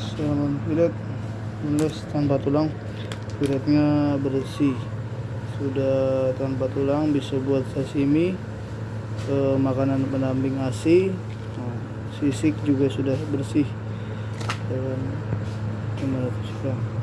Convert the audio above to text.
saya fillet menulis tanpa tulang. Piratnya bersih sudah tanpa tulang bisa buat sashimi e, makanan pendamping asi eh, sisik juga sudah bersih. Dan 500 gram